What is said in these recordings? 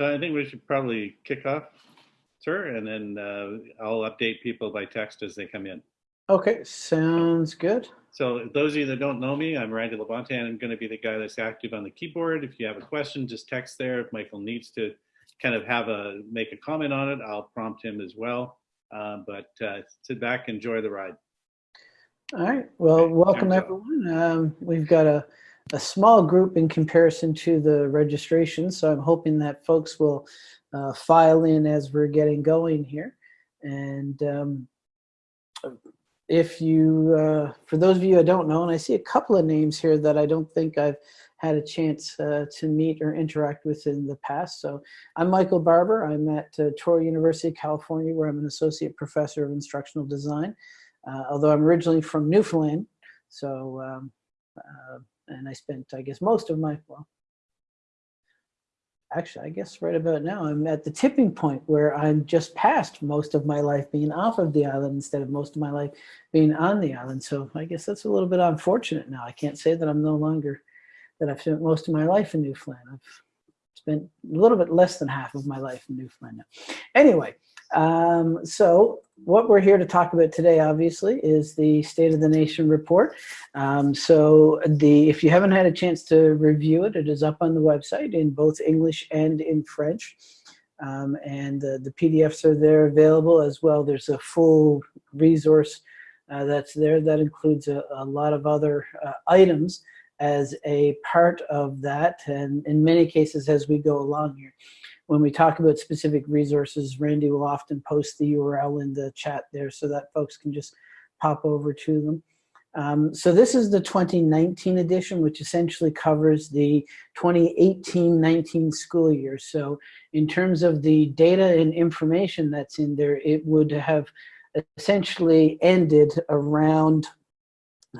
So I think we should probably kick off, sir, and then uh, I'll update people by text as they come in. Okay, sounds good. So those of you that don't know me, I'm Randy Labonte, and I'm going to be the guy that's active on the keyboard. If you have a question, just text there. If Michael needs to kind of have a make a comment on it, I'll prompt him as well. Uh, but uh, sit back, enjoy the ride. All right. Well, Okay, welcome everyone. Um, we've got a, a small group in comparison to the registration, so I'm hoping that folks will uh, file in as we're getting going here. And um, if you, uh, for those of you I don't know, and I see a couple of names here that I don't think I've had a chance uh, to meet or interact with in the past. So I'm Michael Barbour. I'm at uh, Touro University, California, where I'm an associate professor of instructional design. Uh, although I'm originally from Newfoundland, so um, uh, and I spent, I guess, most of my well, actually, I guess right about now I'm at the tipping point where I'm just past most of my life being off of the island instead of most of my life being on the island. So I guess that's a little bit unfortunate now. I can't say that I'm no longer that I've spent most of my life in Newfoundland. I've spent a little bit less than half of my life in Newfoundland. Anyway, um, so what we're here to talk about today, obviously, is the State of the Nation report. Um, so the if you haven't had a chance to review it, it is up on the website in both English and in French. Um, and the, the PDFs are there available as well. There's a full resource uh, that's there that includes a, a lot of other uh, items as a part of that, and in many cases as we go along here when we talk about specific resources, Randy will often post the URL in the chat there so that folks can just pop over to them. Um, so this is the 2019 edition, which essentially covers the 2018-19 school year. So in terms of the data and information that's in there, it would have essentially ended around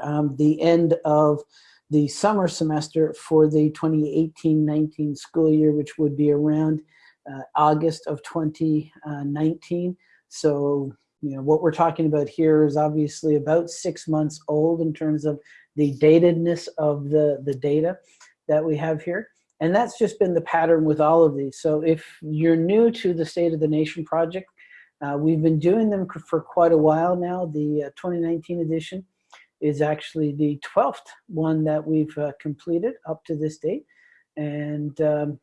um, the end of the summer semester for the 2018-19 school year, which would be around uh, August of 2019. So, you know, what we're talking about here is obviously about six months old in terms of the datedness of the, the data that we have here. And that's just been the pattern with all of these. So if you're new to the State of the Nation project, uh, we've been doing them for quite a while now. The uh, 2019 edition is actually the 12th one that we've uh, completed up to this date. And um,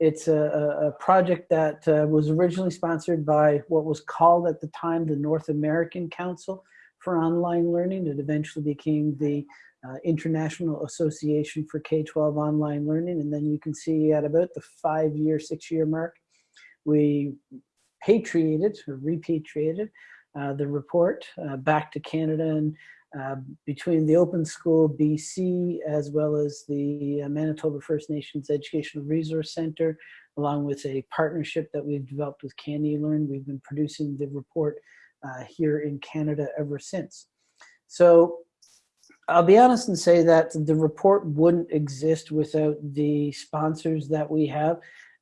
it's a, a, project that uh, was originally sponsored by what was called at the time the North American Council for Online Learning. It eventually became the uh, International Association for K-12 Online Learning. And then you can see at about the five-year, six-year mark, we patriated or repatriated uh, the report uh, back to Canada and uh, between the Open School BC as well as the uh, Manitoba First Nations Educational Resource Center, along with a partnership that we've developed with CANeLearn. We've been producing the report uh, here in Canada ever since. So I'll be honest and say that the report wouldn't exist without the sponsors that we have.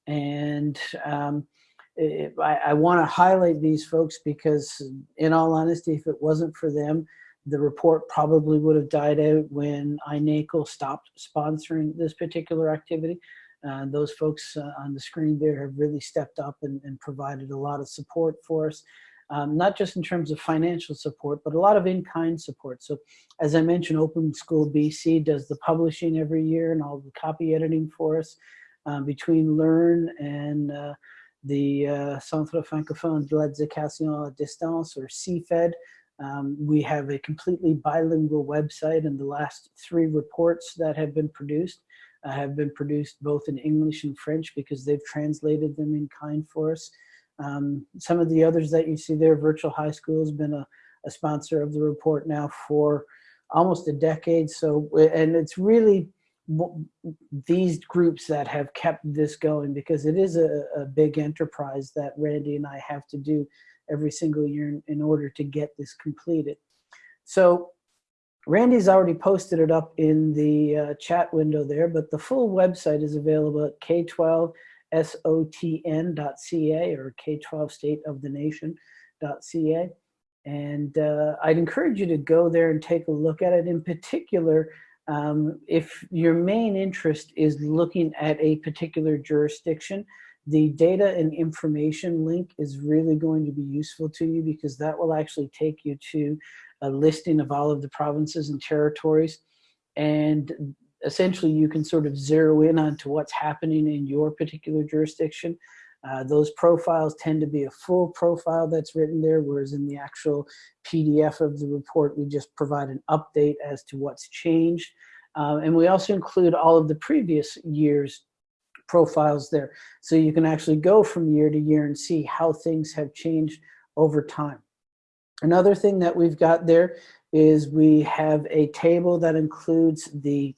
And um, it, I, I want to highlight these folks because in all honesty, if it wasn't for them, the report probably would have died out when iNACOL stopped sponsoring this particular activity. Uh, those folks uh, on the screen there have really stepped up and, and provided a lot of support for us, um, not just in terms of financial support, but a lot of in-kind support. So as I mentioned, Open School BC does the publishing every year and all the copy editing for us. Um, between Learn and uh, the uh, Centre Francophone de l'Éducation à Distance, or CFED, um, we have a completely bilingual website and the last three reports that have been produced uh, have been produced both in English and French because they've translated them in kind for us. Um, some of the others that you see there, Virtual High School has been a, a sponsor of the report now for almost a decade. So, and it's really these groups that have kept this going because it is a, a big enterprise that Randy and I have to do every single year in, in order to get this completed. So Randy's already posted it up in the uh, chat window there, but the full website is available at k12sotn.ca or k12stateofthenation.ca. And uh, I'd encourage you to go there and take a look at it. In particular, um, if your main interest is looking at a particular jurisdiction, The data and information link is really going to be useful to you because that will actually take you to a listing of all of the provinces and territories. And essentially you can sort of zero in onto what's happening in your particular jurisdiction. Uh, those profiles tend to be a full profile that's written there, whereas in the actual PDF of the report, we just provide an update as to what's changed. Uh, and we also include all of the previous year's profiles there. So you can actually go from year to year and see how things have changed over time. Another thing that we've got there is we have a table that includes the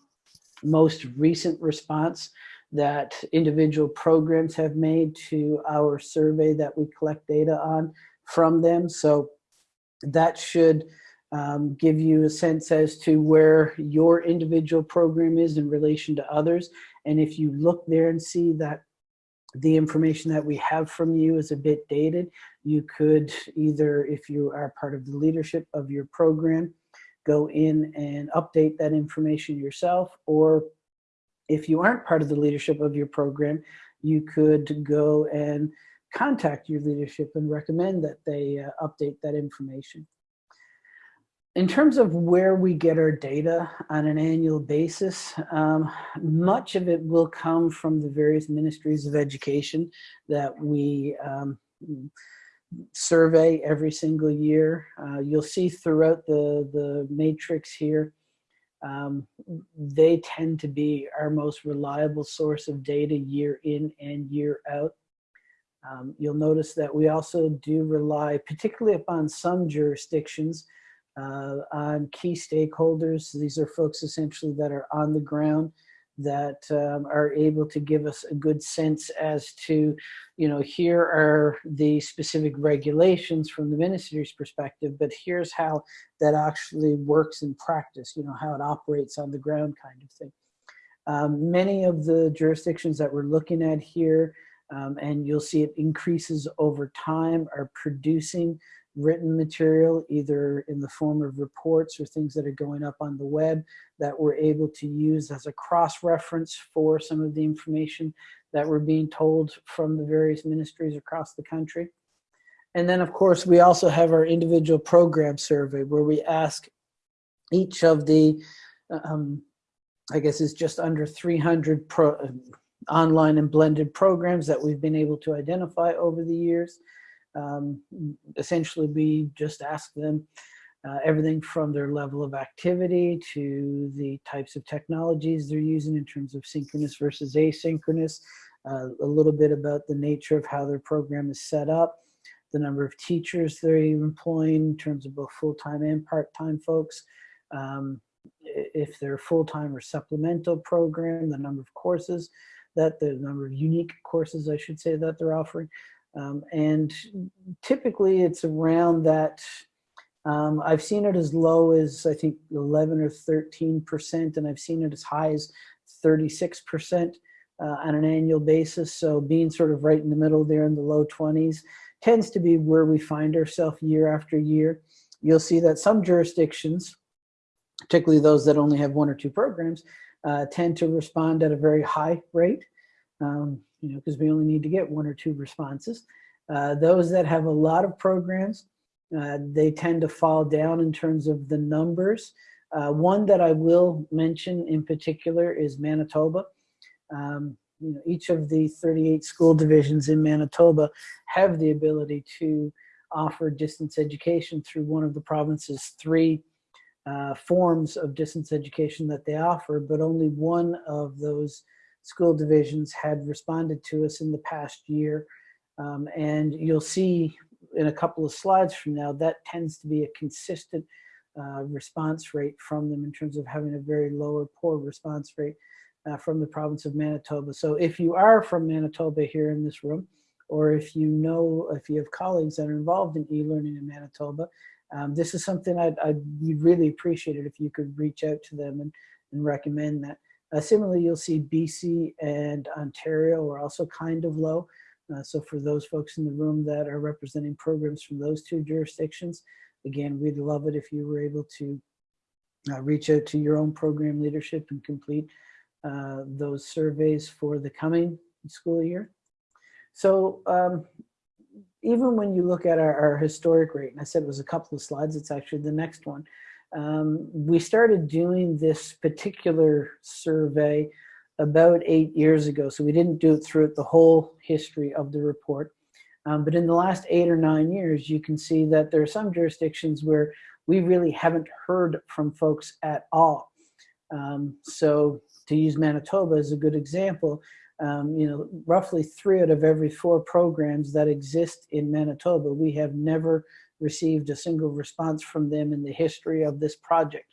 most recent response that individual programs have made to our survey that we collect data on from them. So that should um, give you a sense as to where your individual program is in relation to others. And if you look there and see that the information that we have from you is a bit dated, you could either, if you are part of the leadership of your program, go in and update that information yourself, or if you aren't part of the leadership of your program, you could go and contact your leadership and recommend that they uh, update that information. In terms of where we get our data on an annual basis, um, much of it will come from the various ministries of education that we um, survey every single year. Uh, you'll see throughout the, the matrix here, um, they tend to be our most reliable source of data year in and year out. Um, you'll notice that we also do rely, particularly upon some jurisdictions, uh, on key stakeholders. These are folks essentially that are on the ground that um, are able to give us a good sense as to, you know, here are the specific regulations from the ministry's perspective, but here's how that actually works in practice, you know, how it operates on the ground kind of thing. Um, many of the jurisdictions that we're looking at here, um, and you'll see it increases over time, are producing written material, either in the form of reports or things that are going up on the web that we're able to use as a cross-reference for some of the information that we're being told from the various ministries across the country. And then, of course, we also have our individual program survey where we ask each of the, um, I guess it's just under 300 pro, uh, online and blended programs that we've been able to identify over the years um, essentially we just ask them uh, everything from their level of activity to the types of technologies they're using in terms of synchronous versus asynchronous, uh, a little bit about the nature of how their program is set up, the number of teachers they're employing in terms of both full-time and part-time folks, um, if they're full-time or supplemental program, the number of courses that the number of unique courses I should say that they're offering, um, and typically it's around that, um, I've seen it as low as I think 11 or 13%, and I've seen it as high as 36% uh, on an annual basis. So being sort of right in the middle there in the low 20s tends to be where we find ourselves year after year. You'll see that some jurisdictions, particularly those that only have one or two programs, uh, tend to respond at a very high rate. Um, you know, because we only need to get one or two responses. Uh, those that have a lot of programs, uh, they tend to fall down in terms of the numbers. Uh, one that I will mention in particular is Manitoba. Um, you know, each of the 38 school divisions in Manitoba have the ability to offer distance education through one of the province's three uh, forms of distance education that they offer, but only one of those school divisions had responded to us in the past year. Um, and you'll see in a couple of slides from now, that tends to be a consistent uh, response rate from them in terms of having a very low or poor response rate uh, from the province of Manitoba. So if you are from Manitoba here in this room, or if you know, if you have colleagues that are involved in e-learning in Manitoba, um, this is something I'd, I'd really appreciate it if you could reach out to them and, and recommend that. Uh, similarly, you'll see BC and Ontario are also kind of low. Uh, so for those folks in the room that are representing programs from those two jurisdictions, again, we'd love it if you were able to uh, reach out to your own program leadership and complete uh, those surveys for the coming school year. So um, even when you look at our, our, historic rate, and I said it was a couple of slides, it's actually the next one. Um, we started doing this particular survey about eight years ago. So we didn't do it throughout the whole history of the report. Um, but in the last eight or nine years, you can see that there are some jurisdictions where we really haven't heard from folks at all. Um, so to use Manitoba as a good example, um, you know, roughly three out of every four programs that exist in Manitoba, we have never received a single response from them in the history of this project.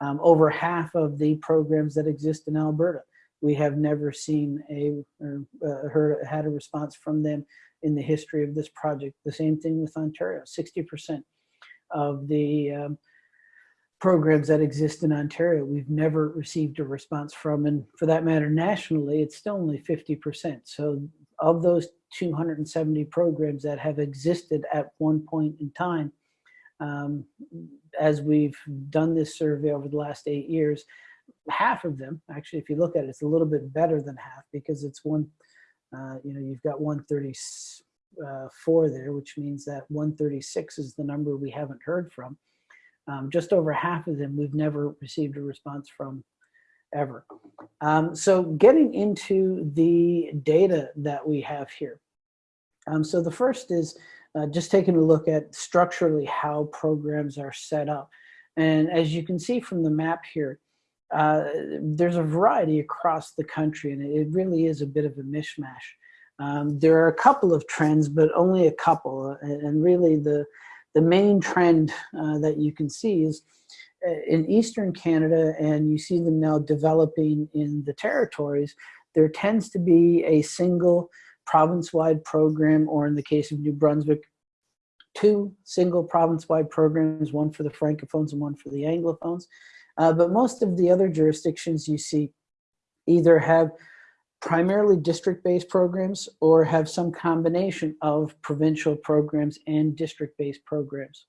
Um, over half of the programs that exist in Alberta, we have never seen a or uh, heard had a response from them in the history of this project. The same thing with Ontario, 60% of the um, programs that exist in Ontario, we've never received a response from, and for that matter, nationally, it's still only 50%. So of those 270 programs that have existed at one point in time, um, as we've done this survey over the last eight years, half of them, actually, if you look at it, it's a little bit better than half because it's one, uh, you know, you've got 134 there, which means that 136 is the number we haven't heard from. Um, just over half of them we've never received a response from ever. Um, so getting into the data that we have here. Um, so the first is uh, just taking a look at structurally how programs are set up. And as you can see from the map here, uh, there's a variety across the country and it really is a bit of a mishmash. Um, there are a couple of trends, but only a couple. And really the, the main trend uh, that you can see is uh, in Eastern Canada, and you see them now developing in the territories, there tends to be a single province-wide program, or in the case of New Brunswick, two single province-wide programs, one for the Francophones and one for the Anglophones. Uh, but most of the other jurisdictions you see either have primarily district-based programs or have some combination of provincial programs and district-based programs.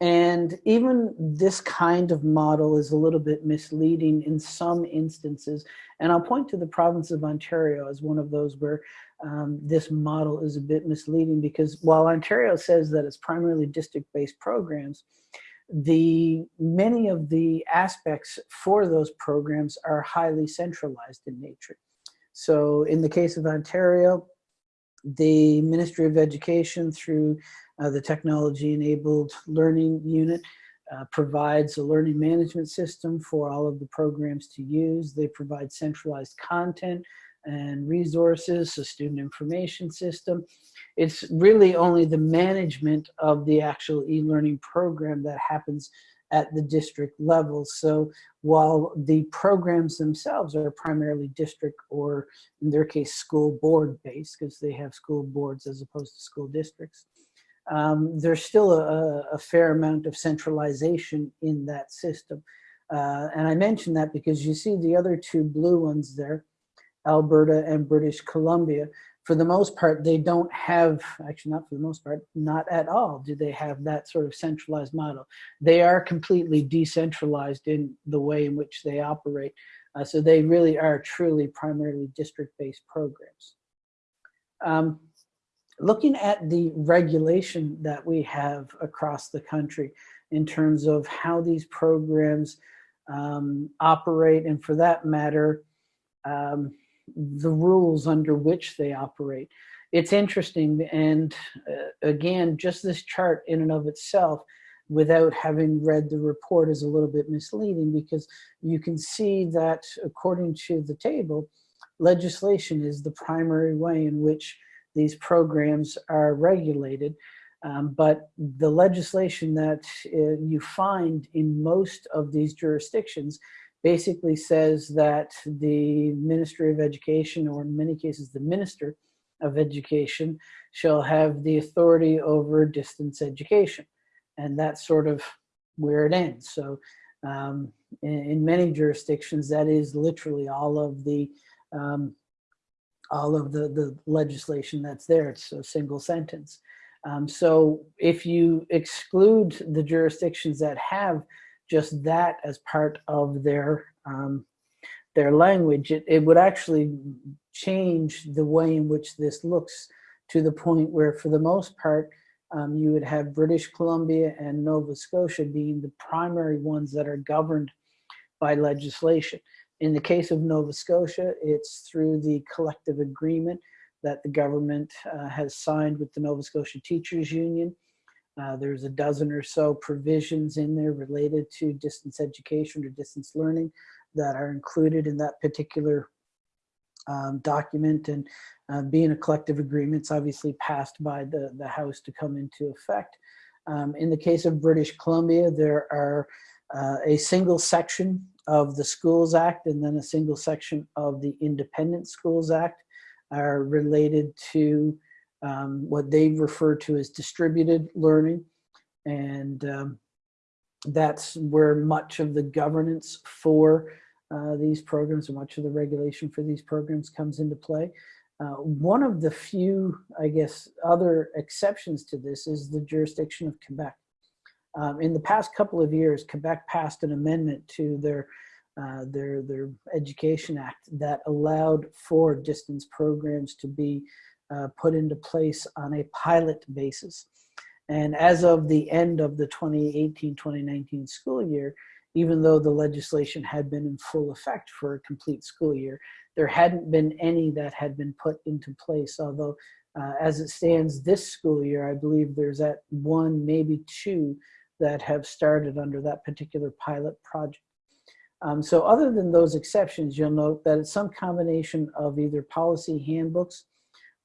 And even this kind of model is a little bit misleading in some instances. And I'll point to the province of Ontario as one of those where um, this model is a bit misleading because while Ontario says that it's primarily district-based programs, the many of the aspects for those programs are highly centralized in nature. So in the case of Ontario, the Ministry of Education through uh, the Technology Enabled Learning Unit uh, provides a learning management system for all of the programs to use. They provide centralized content and resources, a student information system. It's really only the management of the actual e-learning program that happens at the district level. So while the programs themselves are primarily district or in their case school board based because they have school boards as opposed to school districts, um, there's still a, a, fair amount of centralization in that system. Uh, and I mention that because you see the other two blue ones there, Alberta and British Columbia, for the most part, they don't have, actually not for the most part, not at all do they have that sort of centralized model. They are completely decentralized in the way in which they operate. Uh, so they really are truly primarily district-based programs. Um, looking at the regulation that we have across the country in terms of how these programs um, operate and for that matter, um, the rules under which they operate. It's interesting, and uh, again, just this chart in and of itself, without having read the report is a little bit misleading because you can see that according to the table, legislation is the primary way in which these programs are regulated. Um, but the legislation that uh, you find in most of these jurisdictions basically says that the Ministry of Education, or in many cases the Minister of Education, shall have the authority over distance education. And that's sort of where it ends. So um, in, in, many jurisdictions, that is literally all of the um, all of the, the legislation that's there. It's a single sentence. Um, so if you exclude the jurisdictions that have just that as part of their um, their language, it, it would actually change the way in which this looks to the point where for the most part, um, you would have British Columbia and Nova Scotia being the primary ones that are governed by legislation. In the case of Nova Scotia, it's through the collective agreement that the government uh, has signed with the Nova Scotia Teachers Union. Uh, there's a dozen or so provisions in there related to distance education or distance learning that are included in that particular um, document and uh, being a collective agreement, it's obviously passed by the, the House to come into effect. Um, in the case of British Columbia, there are uh, a single section of the Schools Act and then a single section of the Independent Schools Act are related to um, what they refer to as distributed learning. And um, that's where much of the governance for uh, these programs and much of the regulation for these programs comes into play. Uh, one of the few, I guess, other exceptions to this is the jurisdiction of Quebec. Um, in the past couple of years, Quebec passed an amendment to their uh, their their Education Act that allowed for distance programs to be uh, put into place on a pilot basis. And as of the end of the 2018-2019 school year, even though the legislation had been in full effect for a complete school year, there hadn't been any that had been put into place, although uh, as it stands this school year, I believe there's at one, maybe two that have started under that particular pilot project. Um, so other than those exceptions, you'll note that it's some combination of either policy handbooks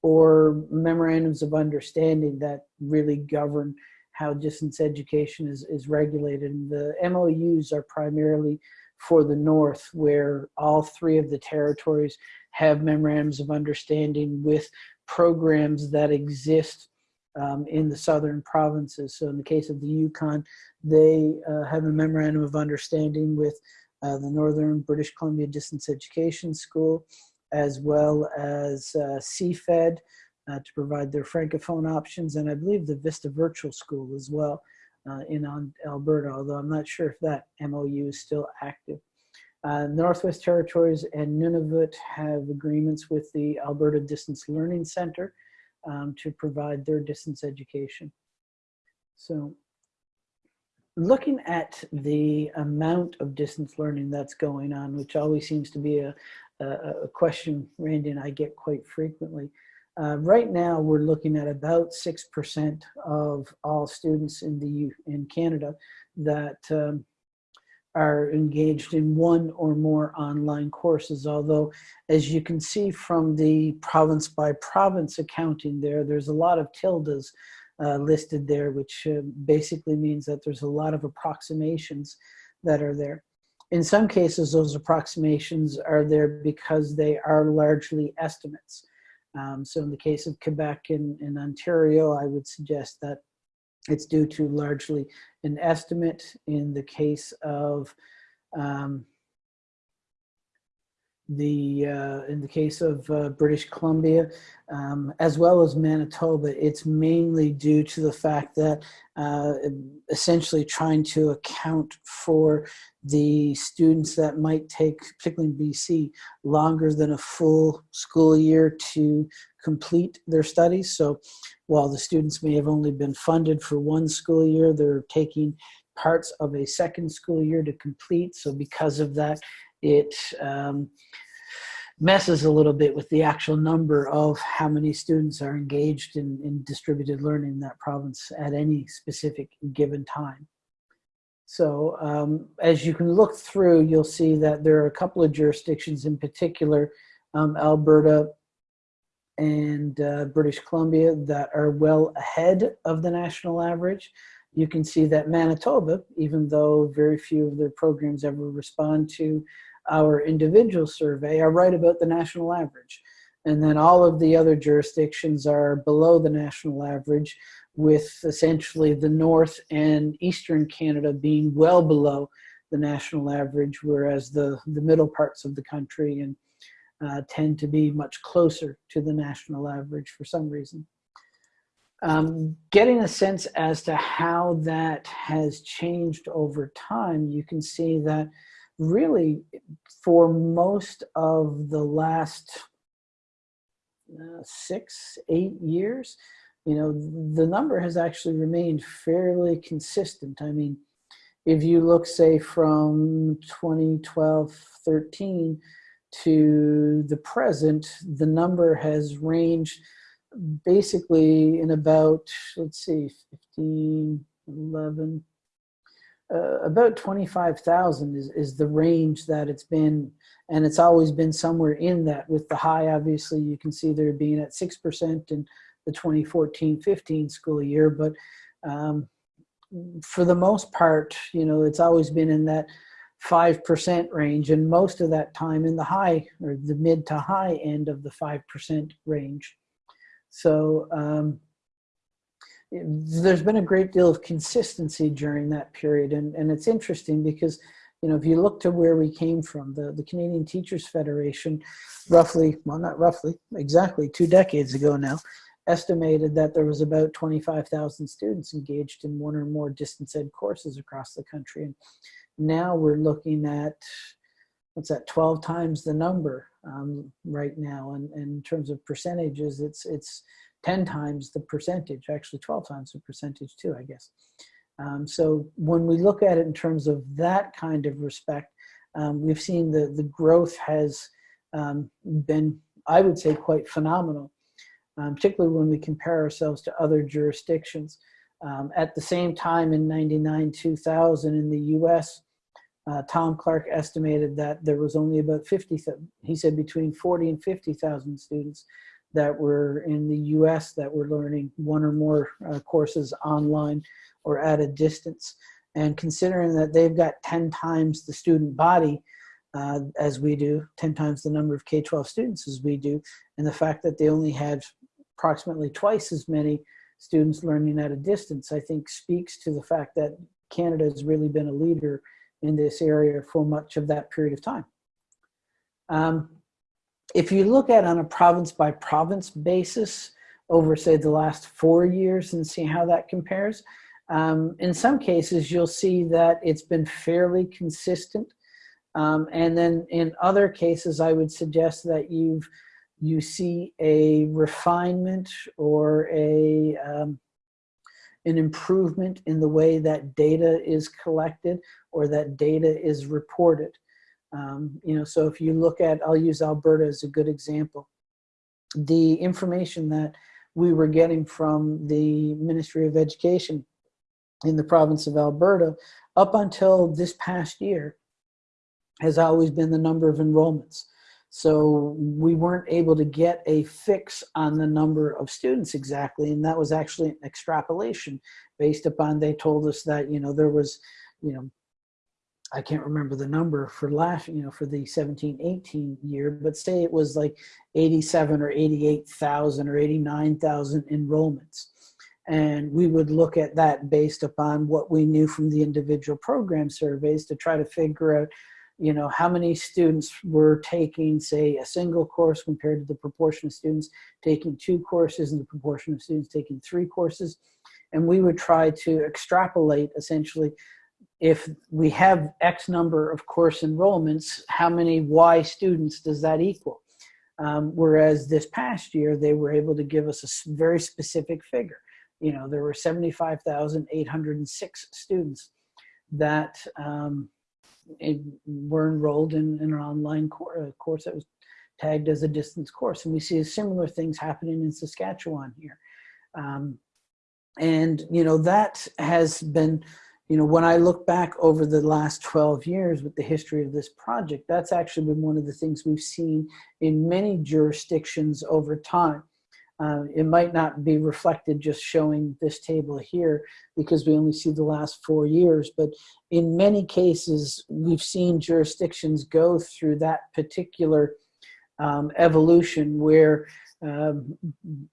or memorandums of understanding that really govern how distance education is, is regulated. And the MOUs are primarily for the North, where all three of the territories have memorandums of understanding with programs that exist um, in the southern provinces. So in the case of the Yukon, they uh, have a memorandum of understanding with uh, the Northern British Columbia Distance Education School, as well as uh, CFED, uh, to provide their francophone options, and I believe the Vista Virtual School as well uh, in Alberta, although I'm not sure if that MOU is still active. Uh, Northwest Territories and Nunavut have agreements with the Alberta Distance Learning Center um, to provide their distance education. So looking at the amount of distance learning that's going on, which always seems to be a, a, a question Randy and I get quite frequently, uh, right now, we're looking at about 6% of all students in the in Canada that um, are engaged in one or more online courses. Although, as you can see from the province by province accounting there, there's a lot of tildes uh, listed there, which uh, basically means that there's a lot of approximations that are there. In some cases, those approximations are there because they are largely estimates. Um, so in the case of Quebec and, and Ontario, I would suggest that it's due to largely an estimate. In the case of um, the uh, in the case of uh, British Columbia, um, as well as Manitoba, it's mainly due to the fact that uh, essentially trying to account for the students that might take, particularly in BC, longer than a full school year to complete their studies. So while the students may have only been funded for one school year, they're taking parts of a second school year to complete. So because of that, it um, messes a little bit with the actual number of how many students are engaged in, in distributed learning in that province at any specific given time. So um, as you can look through, you'll see that there are a couple of jurisdictions in particular, um, Alberta and uh, British Columbia, that are well ahead of the national average. You can see that Manitoba, even though very few of their programs ever respond to our individual survey are right about the national average. And then all of the other jurisdictions are below the national average with essentially the North and Eastern Canada being well below the national average, whereas the, the middle parts of the country and uh, tend to be much closer to the national average for some reason. Um, getting a sense as to how that has changed over time, you can see that really for most of the last uh, six, eight years, you know, the number has actually remained fairly consistent. I mean, if you look, say, from 2012, 13 to the present, the number has ranged basically in about, let's see, 15, 11, uh, about 25,000 is, is the range that it's been. And it's always been somewhere in that with the high, obviously, you can see there being at 6% in the 2014-15 school year. But um, for the most part, you know, it's always been in that 5% range and most of that time in the high or the mid to high end of the 5% range. So um, there's been a great deal of consistency during that period. And, and it's interesting because, you know, if you look to where we came from, the, the Canadian Teachers Federation, roughly, well, not roughly, exactly two decades ago now, estimated that there was about 25,000 students engaged in one or more distance ed courses across the country. And now we're looking at, what's that, 12 times the number um, right now. And, and in terms of percentages, it's, it's 10 times the percentage, actually 12 times the percentage too, I guess. Um, so when we look at it in terms of that kind of respect, um, we've seen the, the growth has um, been, I would say, quite phenomenal, um, particularly when we compare ourselves to other jurisdictions. Um, at the same time in 99, 2000 in the US, uh, Tom Clark estimated that there was only about 50, he said between 40 and 50,000 students that were in the US that were learning one or more uh, courses online or at a distance. And considering that they've got 10 times the student body uh, as we do, 10 times the number of K-12 students as we do, and the fact that they only had approximately twice as many students learning at a distance, I think speaks to the fact that Canada has really been a leader in this area for much of that period of time. Um, if you look at on a province by province basis over say the last four years and see how that compares, um, in some cases you'll see that it's been fairly consistent. Um, and then in other cases, I would suggest that you've you see a refinement or a um, an improvement in the way that data is collected or that data is reported. Um, you know, so if you look at, I'll use Alberta as a good example. The information that we were getting from the Ministry of Education in the province of Alberta up until this past year has always been the number of enrollments. So we weren't able to get a fix on the number of students exactly. And that was actually an extrapolation based upon, they told us that, you know, there was, you know, I can't remember the number for last, you know, for the 17, 18 year, but say it was like 87 or 88,000 or 89,000 enrollments. And we would look at that based upon what we knew from the individual program surveys to try to figure out, you know, how many students were taking, say, a single course compared to the proportion of students taking two courses and the proportion of students taking three courses. And we would try to extrapolate essentially if we have X number of course enrollments, how many Y students does that equal? Um, whereas this past year, they were able to give us a very specific figure. You know, there were 75,806 students that um, were enrolled in, in, an online course, course that was tagged as a distance course. And we see similar things happening in Saskatchewan here. Um, and, you know, that has been, you know, when I look back over the last 12 years with the history of this project, that's actually been one of the things we've seen in many jurisdictions over time. Uh, it might not be reflected just showing this table here because we only see the last four years, but in many cases, we've seen jurisdictions go through that particular um, evolution where um,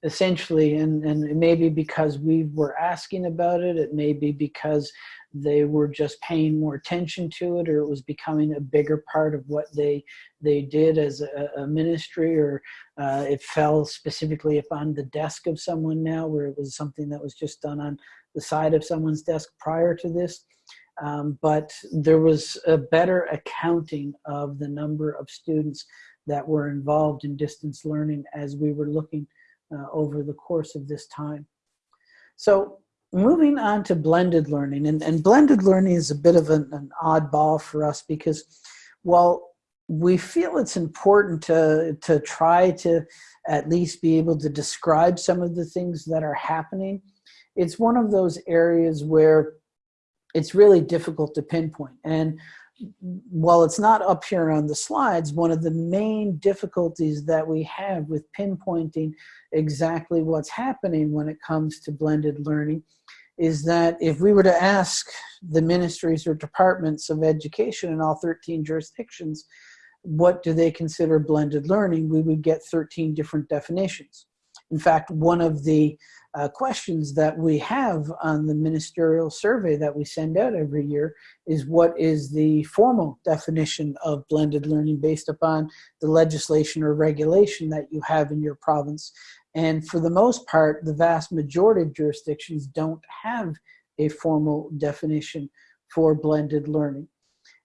essentially, and, and it may be because we were asking about it, it may be because they were just paying more attention to it or it was becoming a bigger part of what they they did as a, a ministry or uh, it fell specifically upon the desk of someone now where it was something that was just done on the side of someone's desk prior to this. Um, but there was a better accounting of the number of students that were involved in distance learning as we were looking uh, over the course of this time. So moving on to blended learning, and, and blended learning is a bit of an, an oddball for us because while we feel it's important to, to try to at least be able to describe some of the things that are happening, it's one of those areas where it's really difficult to pinpoint. And while it's not up here on the slides, one of the main difficulties that we have with pinpointing exactly what's happening when it comes to blended learning is that if we were to ask the ministries or departments of education in all 13 jurisdictions, what do they consider blended learning, we would get 13 different definitions. In fact, one of the uh, questions that we have on the ministerial survey that we send out every year is what is the formal definition of blended learning based upon the legislation or regulation that you have in your province. And for the most part, the vast majority of jurisdictions don't have a formal definition for blended learning.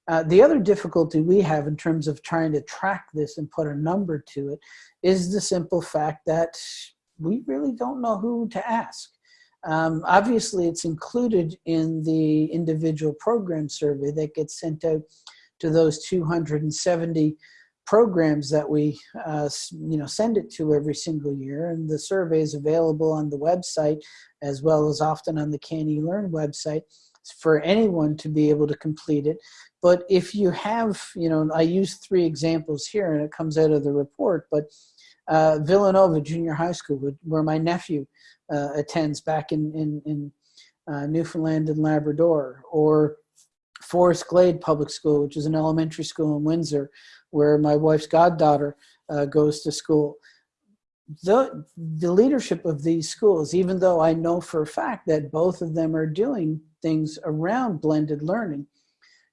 Uh, the other difficulty we have in terms of trying to track this and put a number to it is the simple fact that we really don't know who to ask. Um, obviously, it's included in the individual program survey that gets sent out to those 270 programs that we uh, you know send it to every single year and the survey is available on the website as well as often on the CanElearn website for anyone to be able to complete it but if you have you know I use three examples here and it comes out of the report but uh, Villanova Junior High School, where my nephew uh, attends back in, in, in uh, Newfoundland and Labrador, or Forest Glade Public School, which is an elementary school in Windsor, where my wife's goddaughter uh, goes to school. The, the leadership of these schools, even though I know for a fact that both of them are doing things around blended learning,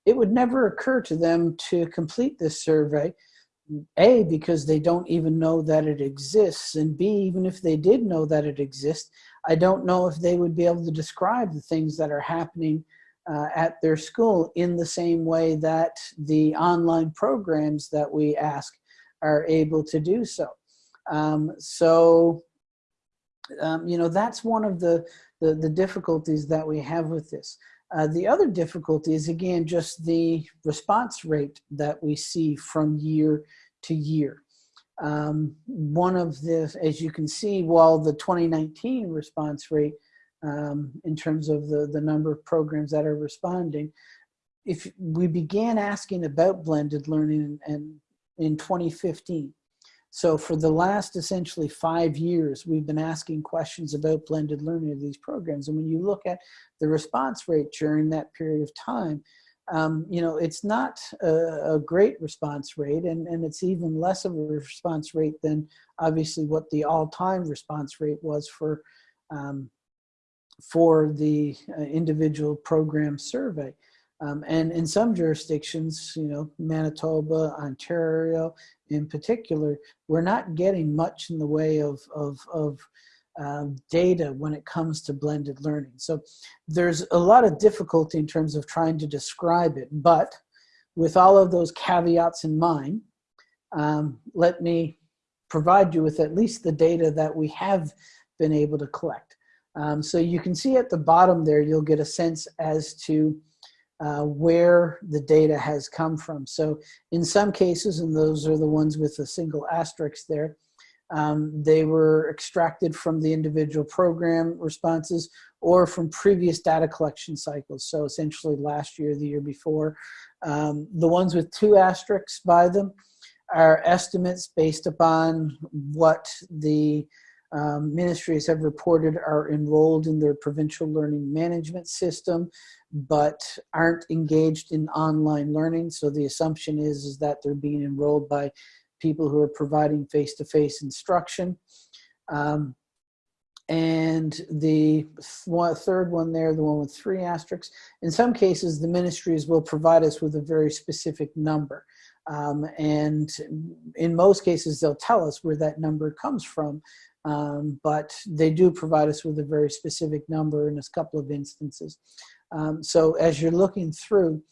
it would never occur to them to complete this survey a, because they don't even know that it exists, and B, even if they did know that it exists, I don't know if they would be able to describe the things that are happening uh, at their school in the same way that the online programs that we ask are able to do so. Um, so, um, you know, that's one of the, the, the difficulties that we have with this. Uh, the other difficulty is, again, just the response rate that we see from year to year. Um, one of the, as you can see, while the 2019 response rate um, in terms of the, the number of programs that are responding, if we began asking about blended learning and in 2015, so for the last essentially five years, we've been asking questions about blended learning of these programs. And when you look at the response rate during that period of time, um, you know, it's not a, a, great response rate and, and it's even less of a response rate than obviously what the all-time response rate was for, um, for the uh, individual program survey. Um, and in some jurisdictions, you know, Manitoba, Ontario in particular, we're not getting much in the way of, of, of um, data when it comes to blended learning. So there's a lot of difficulty in terms of trying to describe it, but with all of those caveats in mind, um, let me provide you with at least the data that we have been able to collect. Um, so you can see at the bottom there, you'll get a sense as to uh, where the data has come from. So in some cases, and those are the ones with a single asterisk there, um, they were extracted from the individual program responses or from previous data collection cycles. So essentially last year, the year before. Um, the ones with two asterisks by them are estimates based upon what the um, ministries have reported are enrolled in their provincial learning management system, but aren't engaged in online learning. So the assumption is, is that they're being enrolled by people who are providing face-to-face -face instruction. Um, and the third one there, the one with three asterisks, in some cases the ministries will provide us with a very specific number. Um, and in most cases they'll tell us where that number comes from, um, but they do provide us with a very specific number in a couple of instances. Um, so as you're looking through,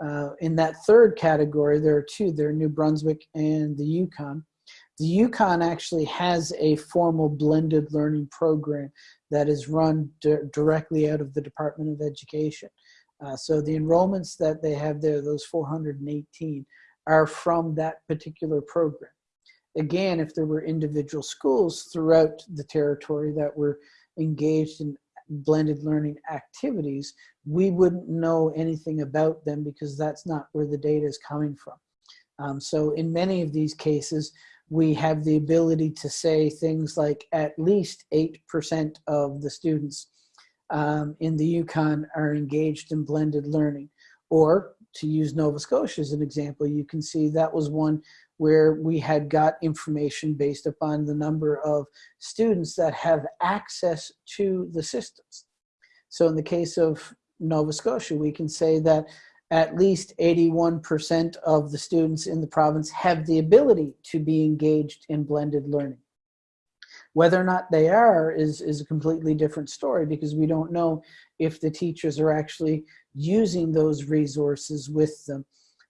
Uh, in that third category, there are two. There are New Brunswick and the Yukon. The Yukon actually has a formal blended learning program that is run di directly out of the Department of Education. Uh, so the enrollments that they have there, those 418, are from that particular program. Again, if there were individual schools throughout the territory that were engaged in blended learning activities, we wouldn't know anything about them because that's not where the data is coming from. Um, so in many of these cases, we have the ability to say things like at least 8% of the students um, in the Yukon are engaged in blended learning. Or to use Nova Scotia as an example, you can see that was one where we had got information based upon the number of students that have access to the systems. So in the case of Nova Scotia, we can say that at least 81% of the students in the province have the ability to be engaged in blended learning. Whether or not they are is, is a completely different story because we don't know if the teachers are actually using those resources with them.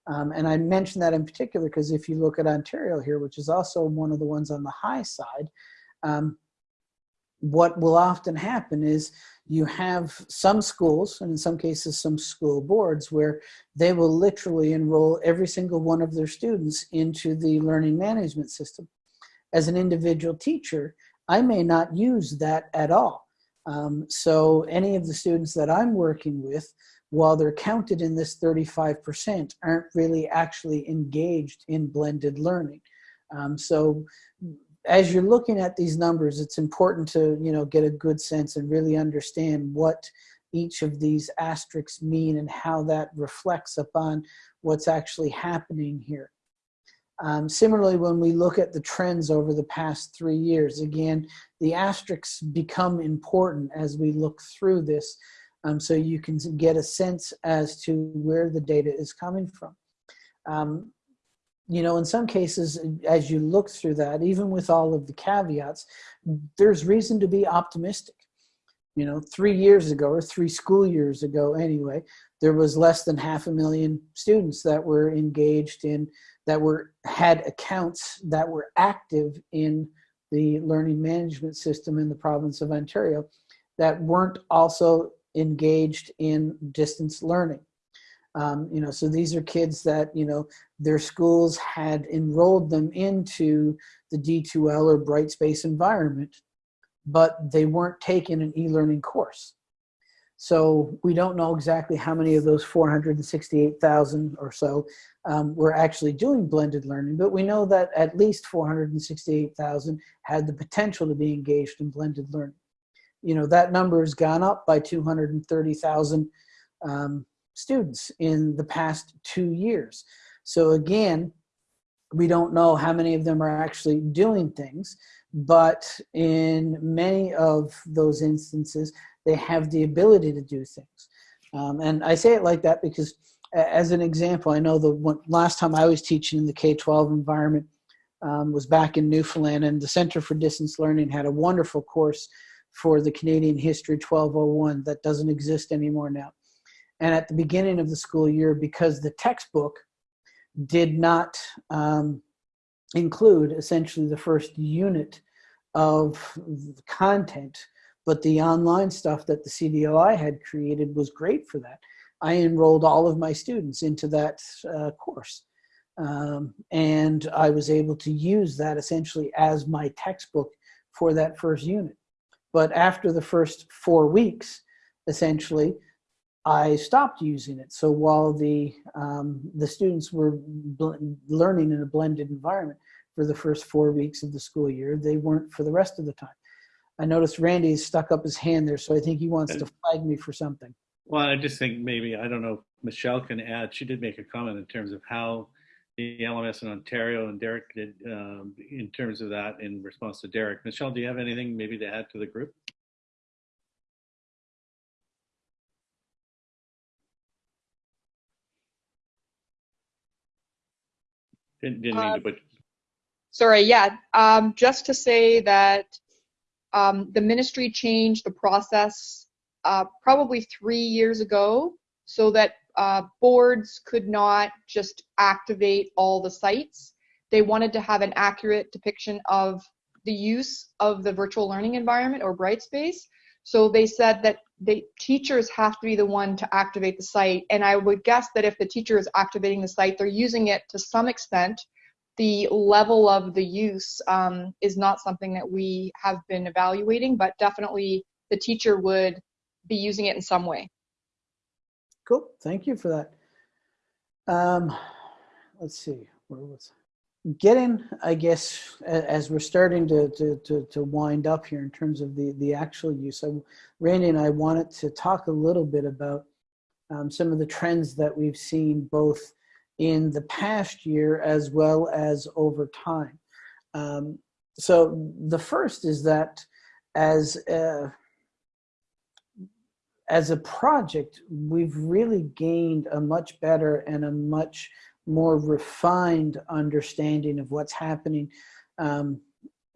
Um, and I mention that in particular because if you look at Ontario here, which is also one of the ones on the high side, um, what will often happen is you have some schools, and in some cases some school boards, where they will literally enroll every single one of their students into the learning management system. As an individual teacher, I may not use that at all. Um, so any of the students that I'm working with, while they're counted in this 35%, aren't really actually engaged in blended learning. Um, so as you're looking at these numbers, it's important to you know get a good sense and really understand what each of these asterisks mean and how that reflects upon what's actually happening here. Um, similarly, when we look at the trends over the past three years, again, the asterisks become important as we look through this um, so you can get a sense as to where the data is coming from. Um, you know, in some cases, as you look through that, even with all of the caveats, there's reason to be optimistic. You know, three years ago, or three school years ago anyway, there was less than half a million students that were engaged in, that were had accounts that were active in the learning management system in the province of Ontario that weren't also engaged in distance learning. Um, you know, so these are kids that, you know, their schools had enrolled them into the D2L or Brightspace environment, but they weren't taking an e-learning course. So we don't know exactly how many of those 468,000 or so um, were actually doing blended learning, but we know that at least 468,000 had the potential to be engaged in blended learning. You know, that number has gone up by 230,000 um, students in the past two years. So again, we don't know how many of them are actually doing things, but in many of those instances, they have the ability to do things. Um, and I say it like that because as an example, I know the one, last time I was teaching in the K-12 environment um, was back in Newfoundland and the Center for Distance Learning had a wonderful course for the Canadian History 1201 that doesn't exist anymore now. And at the beginning of the school year, because the textbook did not um, include essentially the first unit of content, but the online stuff that the CDLI had created was great for that. I enrolled all of my students into that uh, course. Um, and I was able to use that essentially as my textbook for that first unit. But after the first four weeks, essentially, I stopped using it. So while the, um, the students were learning in a blended environment for the first four weeks of the school year, they weren't for the rest of the time. I noticed Randy stuck up his hand there, so I think he wants to flag me for something. Well, I just think maybe, I don't know if Michelle can add, she did make a comment in terms of how the LMS in Ontario and Derek did um, in terms of that in response to Derek. Michelle, do you have anything maybe to add to the group? Didn't, didn't mean to put. Sorry, yeah. Um, just to say that um, the ministry changed the process uh, probably three years ago so that uh, boards could not just activate all the sites. They wanted to have an accurate depiction of the use of the virtual learning environment or Brightspace. So they said that the teachers have to be the one to activate the site. And I would guess that if the teacher is activating the site, they're using it to some extent. The level of the use um, is not something that we have been evaluating, but definitely the teacher would be using it in some way. Cool. Thank you for that. Um, let's see. Where was getting? I guess as we're starting to, to to to wind up here in terms of the the actual use. I, Randy and I wanted to talk a little bit about um, some of the trends that we've seen both in the past year as well as over time. Um, so the first is that as uh, as a project, we've really gained a much better and a much more refined understanding of what's happening um,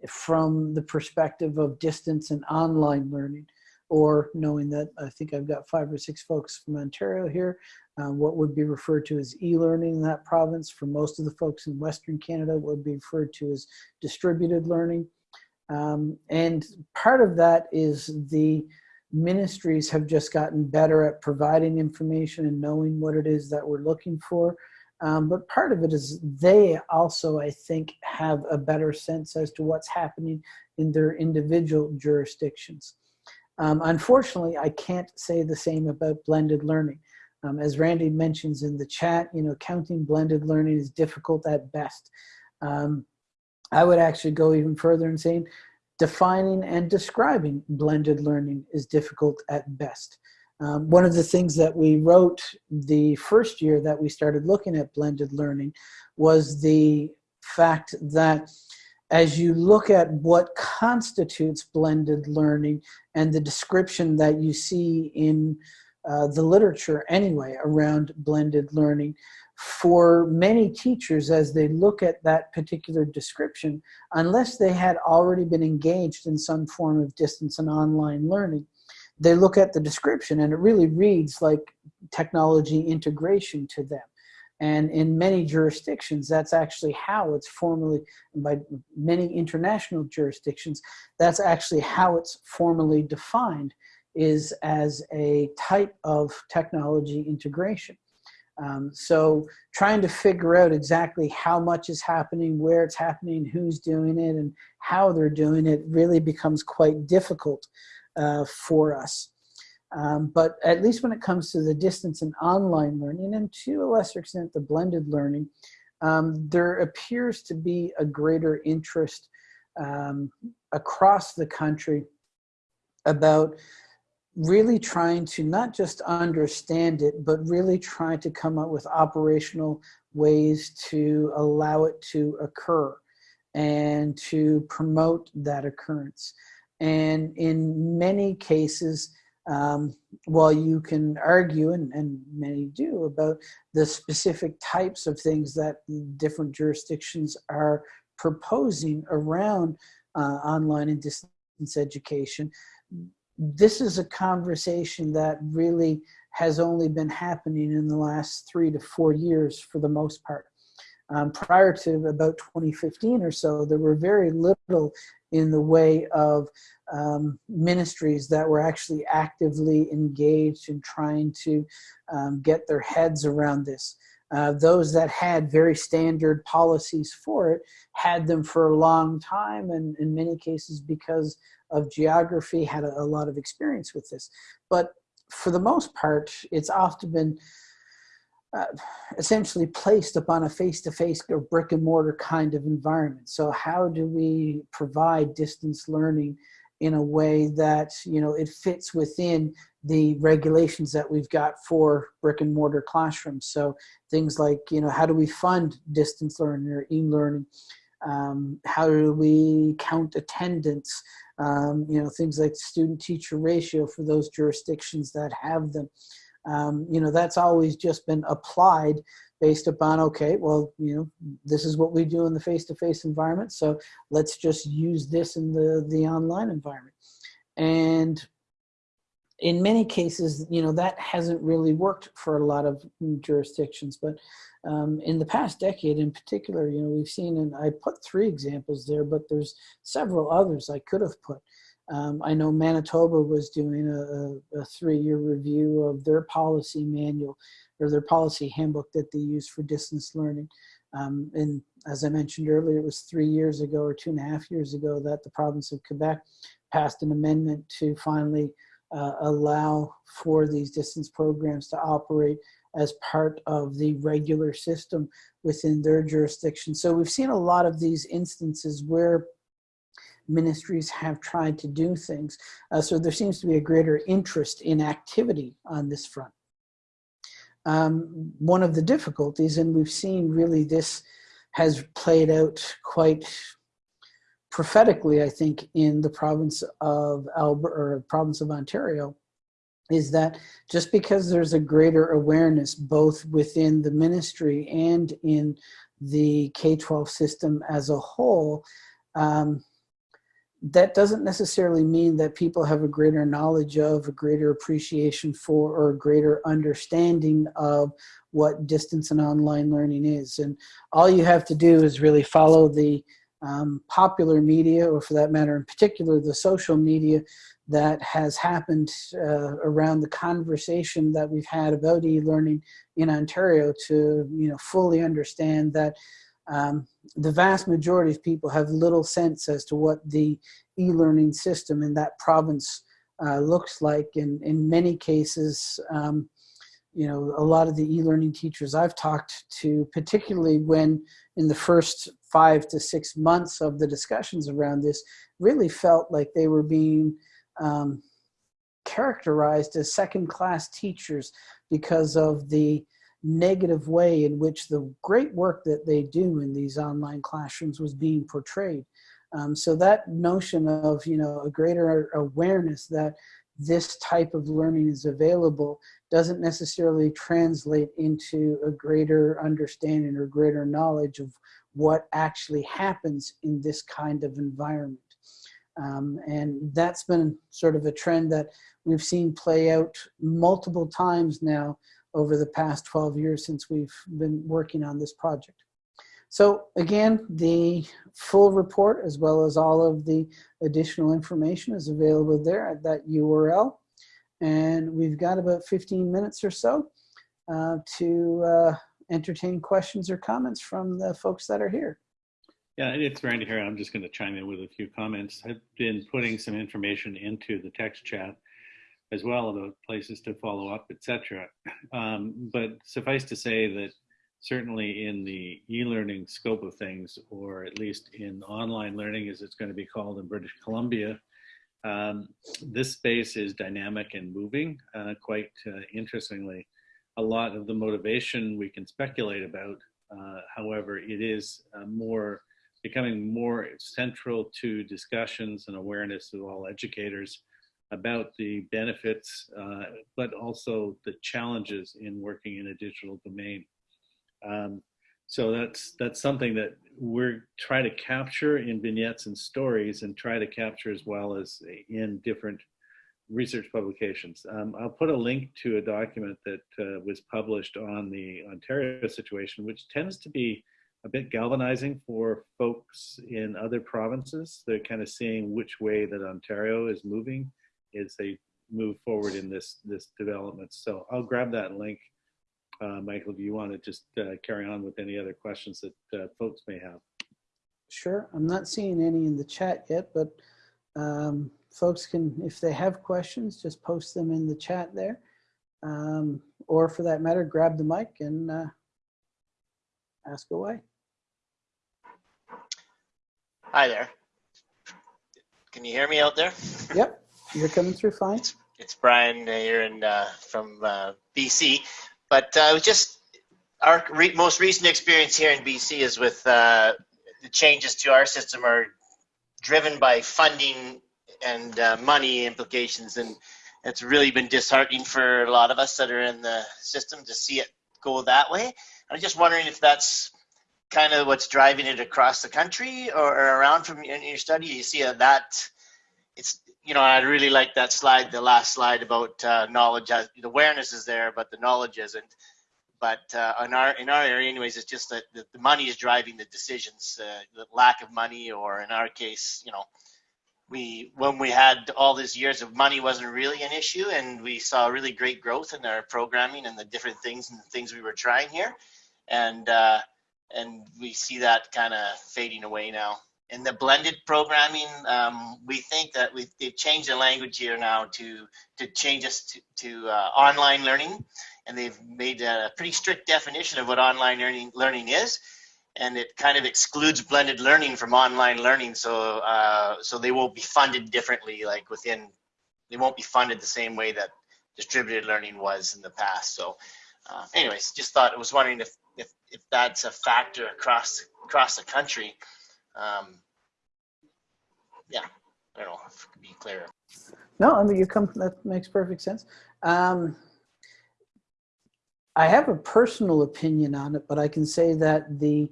from the perspective of distance and online learning, or knowing that I think I've got five or six folks from Ontario here, uh, what would be referred to as e-learning in that province. For most of the folks in Western Canada, would be referred to as distributed learning. Um, and part of that is the ministries have just gotten better at providing information and knowing what it is that we're looking for. Um, but part of it is they also, I think, have a better sense as to what's happening in their individual jurisdictions. Um, unfortunately, I can't say the same about blended learning. Um, as Randy mentions in the chat, you know, counting blended learning is difficult at best. Um, I would actually go even further and saying defining and describing blended learning is difficult at best. Um, one of the things that we wrote the first year that we started looking at blended learning was the fact that as you look at what constitutes blended learning and the description that you see in uh, the literature anyway around blended learning, for many teachers as they look at that particular description, unless they had already been engaged in some form of distance and online learning, they look at the description and it really reads like technology integration to them. And in many jurisdictions, that's actually how it's formally, by many international jurisdictions, that's actually how it's formally defined is as a type of technology integration. Um, so trying to figure out exactly how much is happening, where it's happening, who's doing it, and how they're doing it really becomes quite difficult uh, for us. Um, but at least when it comes to the distance and online learning, and to a lesser extent the blended learning, um, there appears to be a greater interest um, across the country about really trying to not just understand it, but really trying to come up with operational ways to allow it to occur and to promote that occurrence. And in many cases, um, while you can argue, and, and many do, about the specific types of things that different jurisdictions are proposing around uh, online and distance education, this is a conversation that really has only been happening in the last three to four years for the most part. Um, prior to about 2015 or so, there were very little in the way of um, ministries that were actually actively engaged in trying to um, get their heads around this. Uh, those that had very standard policies for it had them for a long time and in many cases because of geography had a, a lot of experience with this. But for the most part, it's often been uh, essentially placed upon a face-to-face -face or brick and mortar kind of environment. So how do we provide distance learning in a way that, you know, it fits within the regulations that we've got for brick and mortar classrooms. So things like, you know, how do we fund distance learning or e-learning? Um, how do we count attendance? Um, you know, things like student teacher ratio for those jurisdictions that have them um, you know, that's always just been applied based upon, okay, well, you know, this is what we do in the face-to-face -face environment, so let's just use this in the, the online environment. And in many cases, you know, that hasn't really worked for a lot of jurisdictions. But um, in the past decade in particular, you know, we've seen, and I put three examples there, but there's several others I could have put. Um, I know Manitoba was doing a, a three-year review of their policy manual or their policy handbook that they use for distance learning. Um, and as I mentioned earlier, it was three years ago or two and a half years ago that the province of Quebec passed an amendment to finally uh, allow for these distance programs to operate as part of the regular system within their jurisdiction. So we've seen a lot of these instances where ministries have tried to do things. Uh, so there seems to be a greater interest in activity on this front. Um, one of the difficulties, and we've seen really this has played out quite prophetically, I think, in the province of Alberta or province of Ontario, is that just because there's a greater awareness both within the ministry and in the K-12 system as a whole, um, that doesn't necessarily mean that people have a greater knowledge of, a greater appreciation for, or a greater understanding of what distance and online learning is. And all you have to do is really follow the um, popular media, or for that matter in particular, the social media that has happened uh, around the conversation that we've had about e-learning in Ontario to you know fully understand that um, the vast majority of people have little sense as to what the e-learning system in that province uh, looks like. And in many cases, um, you know, a lot of the e-learning teachers I've talked to, particularly when in the first five to six months of the discussions around this, really felt like they were being um, characterized as second-class teachers because of the negative way in which the great work that they do in these online classrooms was being portrayed. Um, so that notion of, you know, a greater awareness that this type of learning is available doesn't necessarily translate into a greater understanding or greater knowledge of what actually happens in this kind of environment. Um, and that's been sort of a trend that we've seen play out multiple times now over the past 12 years since we've been working on this project. So again, the full report as well as all of the additional information is available there at that URL. And we've got about 15 minutes or so uh, to uh, entertain questions or comments from the folks that are here. Yeah, it's Randy here. I'm just going to chime in with a few comments. I've been putting some information into the text chat as well about places to follow up, etc. Um, but suffice to say that certainly in the e-learning scope of things, or at least in online learning as it's going to be called in British Columbia, um, this space is dynamic and moving uh, quite uh, interestingly. A lot of the motivation we can speculate about, uh, however, it is uh, more becoming more central to discussions and awareness of all educators about the benefits, uh, but also the challenges in working in a digital domain. Um, so that's that's something that we're trying to capture in vignettes and stories and try to capture as well as in different research publications. Um, I'll put a link to a document that uh, was published on the Ontario situation, which tends to be a bit galvanizing for folks in other provinces. They're kind of seeing which way that Ontario is moving as they move forward in this this development. So I'll grab that link. Uh, Michael, do you want to just uh, carry on with any other questions that uh, folks may have? Sure. I'm not seeing any in the chat yet, but um, folks can, if they have questions, just post them in the chat there. Um, or for that matter, grab the mic and uh, ask away. Hi there. Can you hear me out there? Yep, you're coming through fine. It's, it's Brian here in, uh, from uh, BC. But uh, just our re most recent experience here in BC is with uh, the changes to our system are driven by funding and uh, money implications. And it's really been disheartening for a lot of us that are in the system to see it go that way. I'm just wondering if that's kind of what's driving it across the country or, or around from your study? You see that it's you know, I really like that slide, the last slide about uh, knowledge. Uh, the awareness is there, but the knowledge isn't. But uh, in our in our area, anyways, it's just that the, money is driving the decisions. Uh, the lack of money, or in our case, you know, we when we had all these years of money wasn't really an issue, and we saw really great growth in our programming and the different things and the things we were trying here, and uh, and we see that kind of fading away now in the blended programming, um, we think that we they've changed the language here now to to change us to, to uh, online learning, and they've made a pretty strict definition of what online learning learning is, and it kind of excludes blended learning from online learning. So uh, so they won't be funded differently, like within they won't be funded the same way that distributed learning was in the past. So, uh, anyways, just thought I was wondering if if if that's a factor across across the country. Um, yeah, I don't know if it could be clearer. No, I mean, you come, that makes perfect sense. Um, I have a personal opinion on it, but I can say that the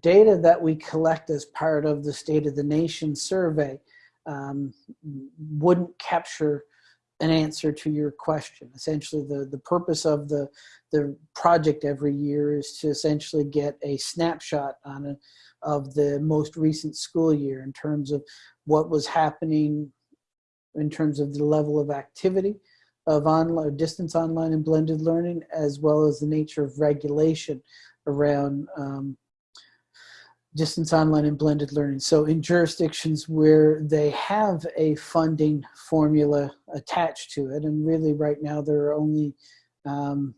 data that we collect as part of the State of the Nation survey um, wouldn't capture an answer to your question. Essentially, the, the purpose of the, the project every year is to essentially get a snapshot on a, of the most recent school year in terms of what was happening in terms of the level of activity of online distance online and blended learning as well as the nature of regulation around um, distance online and blended learning so in jurisdictions where they have a funding formula attached to it and really right now there are only um,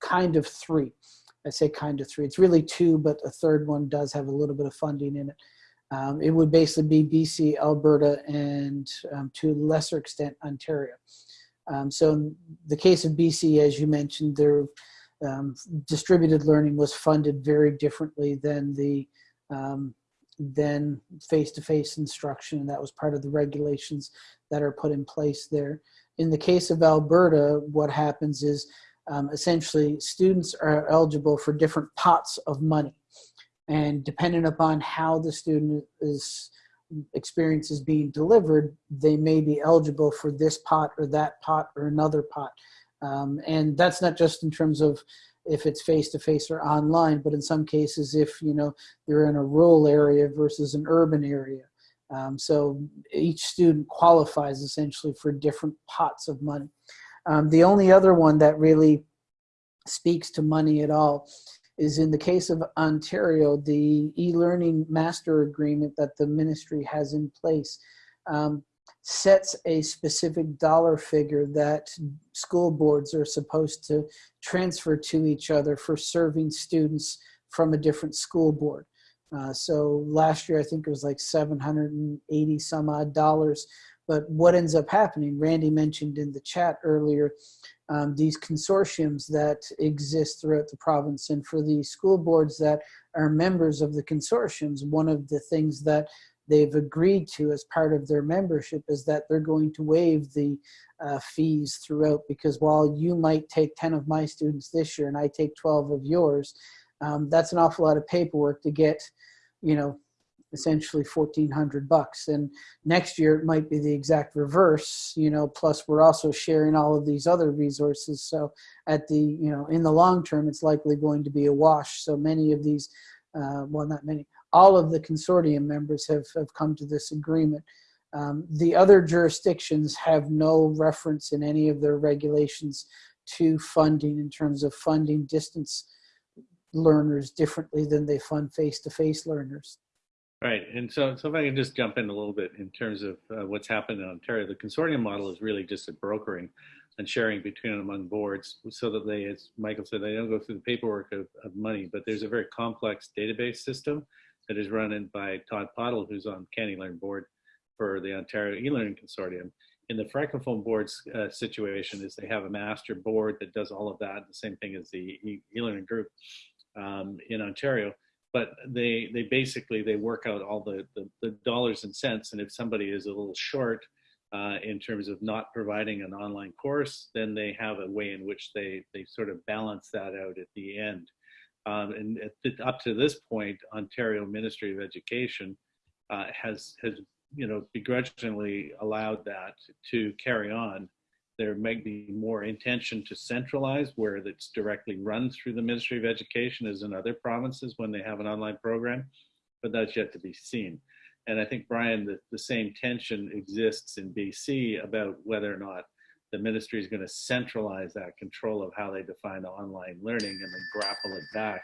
kind of three I say kind of three. It's really two, but a third one does have a little bit of funding in it. Um, it would basically be BC, Alberta, and um, to a lesser extent, Ontario. Um, so in the case of BC, as you mentioned, their um, distributed learning was funded very differently than the um, than face-to-face instruction, and that was part of the regulations that are put in place there. In the case of Alberta, what happens is um, essentially students are eligible for different pots of money and depending upon how the student is experience is being delivered they may be eligible for this pot or that pot or another pot um, and that's not just in terms of if it's face-to-face or online but in some cases if you know they're in a rural area versus an urban area. Um, so each student qualifies essentially for different pots of money. Um, the only other one that really speaks to money at all is in the case of Ontario, the e-learning master agreement that the ministry has in place. Um, sets a specific dollar figure that school boards are supposed to transfer to each other for serving students from a different school board. Uh, so last year, I think it was like 780 some odd dollars but what ends up happening, Randy mentioned in the chat earlier, um, these consortiums that exist throughout the province. And for the school boards that are members of the consortiums, one of the things that they've agreed to as part of their membership is that they're going to waive the uh, fees throughout because while you might take 10 of my students this year and I take 12 of yours, um, that's an awful lot of paperwork to get, you know, essentially 1400 bucks. And next year it might be the exact reverse you know plus we're also sharing all of these other resources. So at the you know in the long term it's likely going to be a wash. So many of these uh, well not many all of the consortium members have, have come to this agreement um, the other jurisdictions have no reference in any of their regulations to funding in terms of funding distance learners differently than they fund face-to-face -face learners. Right, and so, so if I can just jump in a little bit in terms of uh, what's happened in Ontario, the consortium model is really just a brokering and sharing between and among boards so that they, as Michael said, they don't go through the paperwork of, of money, but there's a very complex database system that is run by Todd Pottle, who's on CANeLearn board for the Ontario e-learning consortium. In the Francophone board's uh, situation is they have a master board that does all of that, the same thing as the e-learning group um, in Ontario but they they basically they work out all the, the, the dollars and cents and if somebody is a little short uh, in terms of not providing an online course then they have a way in which they they sort of balance that out at the end um, and up to this point ontario ministry of education uh, has has you know, begrudgingly allowed that to carry on, there might be more intention to centralize where it's directly run through the Ministry of Education as in other provinces when they have an online program, but that's yet to be seen. And I think, Brian, the, the same tension exists in BC about whether or not the ministry is going to centralize that control of how they define online learning and then grapple it back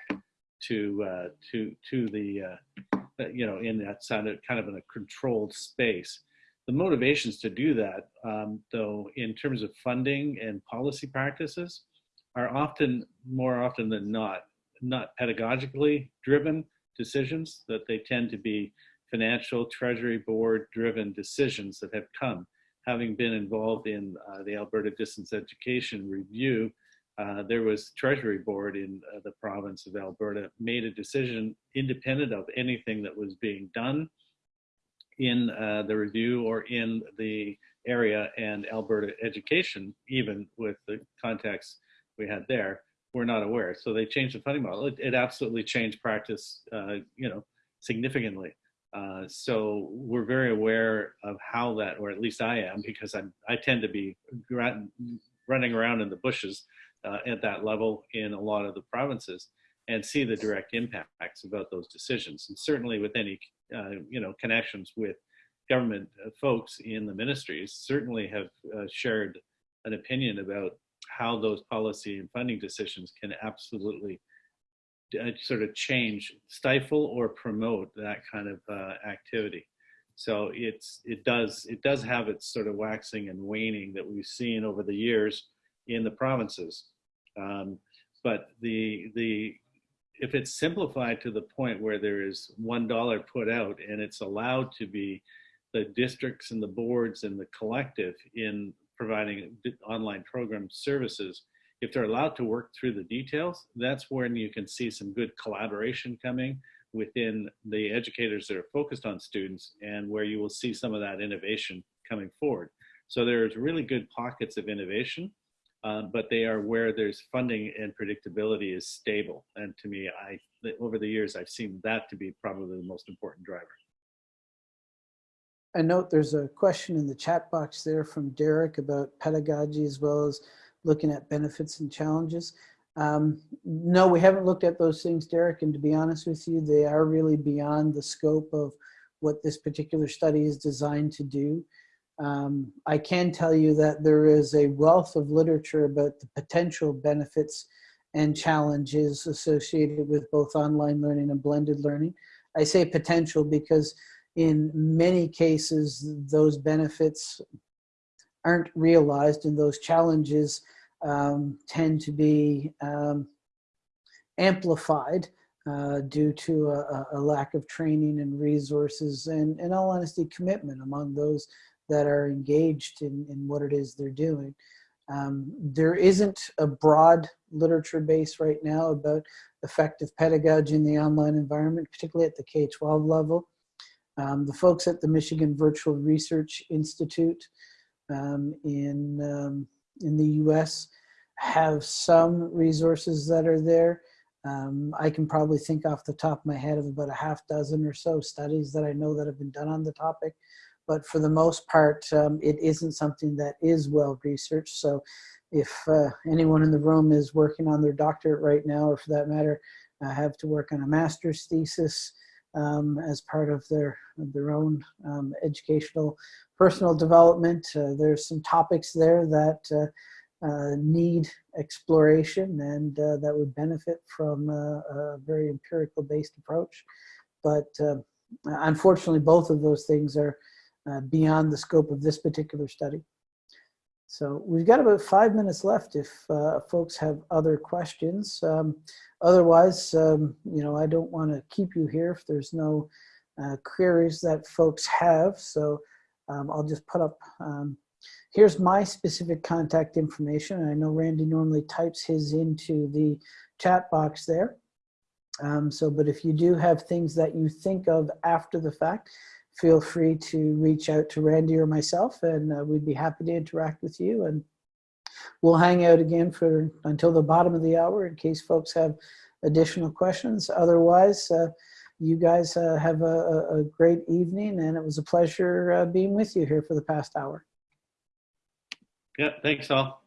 to uh, to to the uh, you know in that kind of kind of in a controlled space. The motivations to do that, um, though, in terms of funding and policy practices, are often more often than not not pedagogically driven decisions. That they tend to be financial treasury board driven decisions that have come having been involved in uh, the Alberta Distance Education Review, uh, there was Treasury Board in uh, the province of Alberta made a decision independent of anything that was being done in uh, the review or in the area and Alberta education, even with the context we had there, were not aware. So they changed the funding model. It, it absolutely changed practice, uh, you know, significantly. Uh, so we're very aware of how that, or at least I am, because I'm, I tend to be running around in the bushes uh, at that level in a lot of the provinces and see the direct impacts about those decisions. And certainly with any, uh, you know, connections with government uh, folks in the ministries, certainly have uh, shared an opinion about how those policy and funding decisions can absolutely uh, sort of change, stifle or promote that kind of uh, activity. So it's it does it does have its sort of waxing and waning that we've seen over the years in the provinces. Um, but the the if it's simplified to the point where there is one dollar put out and it's allowed to be the districts and the boards and the collective in providing online program services if they're allowed to work through the details, that's when you can see some good collaboration coming within the educators that are focused on students and where you will see some of that innovation coming forward. So there's really good pockets of innovation, uh, but they are where there's funding and predictability is stable. And to me, I over the years, I've seen that to be probably the most important driver. I note there's a question in the chat box there from Derek about pedagogy as well as looking at benefits and challenges. Um, no, we haven't looked at those things, Derek, and to be honest with you, they are really beyond the scope of what this particular study is designed to do. Um, I can tell you that there is a wealth of literature about the potential benefits and challenges associated with both online learning and blended learning. I say potential because in many cases, those benefits aren't realized and those challenges um, tend to be um, amplified uh, due to a, a, lack of training and resources and, in all honesty, commitment among those that are engaged in, in what it is they're doing. Um, there isn't a broad literature base right now about effective pedagogy in the online environment, particularly at the K-12 level. Um, the folks at the Michigan Virtual Research Institute um, in, um, in the US have some resources that are there. Um, I can probably think off the top of my head of about a half dozen or so studies that I know that have been done on the topic. But for the most part, um, it isn't something that is well researched. So if uh, anyone in the room is working on their doctorate right now, or for that matter, uh, have to work on a master's thesis um, as part of their, their own um, educational personal development. Uh, there's some topics there that uh, uh, need exploration and uh, that would benefit from a, a very empirical based approach. But unfortunately, both of those things are beyond the scope of this particular study. So we've got about five minutes left if uh, folks have other questions. Um, otherwise, um, you know, I don't want to keep you here if there's no uh, queries that folks have. So um, I'll just put up, um, here's my specific contact information. I know Randy normally types his into the chat box there. Um, so, but if you do have things that you think of after the fact, feel free to reach out to Randy or myself and uh, we'd be happy to interact with you and we'll hang out again for until the bottom of the hour in case folks have additional questions. Otherwise, uh, you guys uh, have a, a, great evening, and it was a pleasure uh, being with you here for the past hour. Yeah, thanks all.